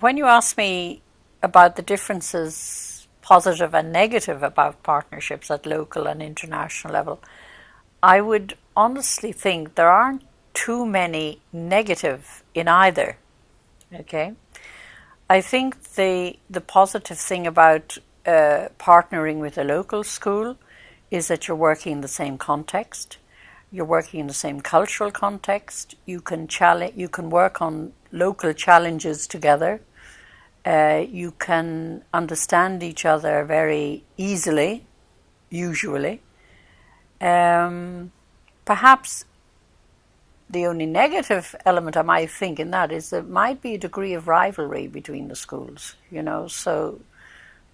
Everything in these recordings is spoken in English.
when you ask me about the differences, positive and negative, about partnerships at local and international level, I would honestly think there aren't too many negative in either. Okay, I think the the positive thing about uh, partnering with a local school is that you're working in the same context, you're working in the same cultural context. You can challenge, you can work on local challenges together. Uh, you can understand each other very easily, usually. Um, perhaps the only negative element I might think in that is there might be a degree of rivalry between the schools, you know, so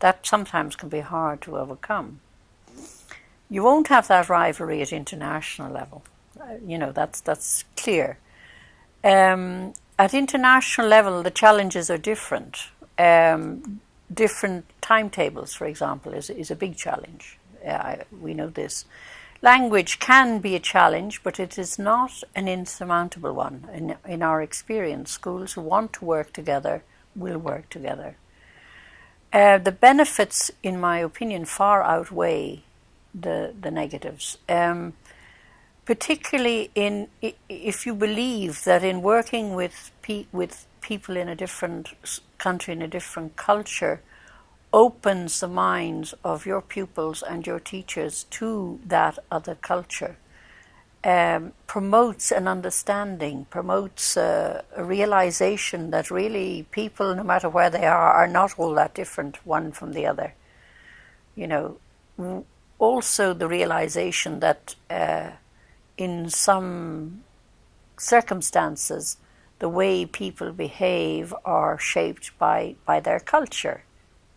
that sometimes can be hard to overcome. You won't have that rivalry at international level. Uh, you know, that's, that's clear. Um, at international level, the challenges are different. Um, different timetables, for example, is, is a big challenge. Uh, we know this. Language can be a challenge, but it is not an insurmountable one. In, in our experience, schools who want to work together will work together. Uh, the benefits, in my opinion, far outweigh the, the negatives. Um, particularly in if you believe that in working with with people in a different country in a different culture opens the minds of your pupils and your teachers to that other culture um, promotes an understanding promotes a, realization that really people no matter where they are are not all that different one from the other. You know also the realization that uh, in some circumstances the way people behave are shaped by, by their culture,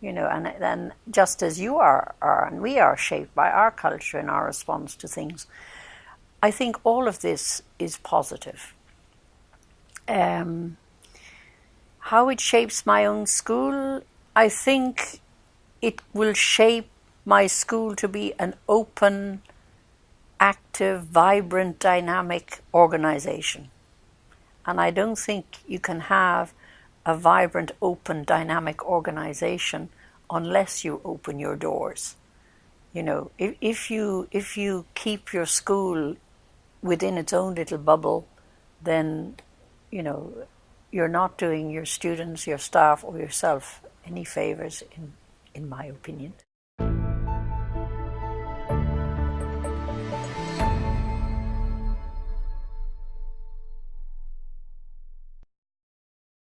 you know, and then just as you are, are and we are shaped by our culture and our response to things. I think all of this is positive. Um, how it shapes my own school, I think it will shape my school to be an open, active, vibrant, dynamic organization. And I don't think you can have a vibrant, open, dynamic organization unless you open your doors. You know, if, if you if you keep your school within its own little bubble, then you know you're not doing your students, your staff, or yourself any favors, in in my opinion.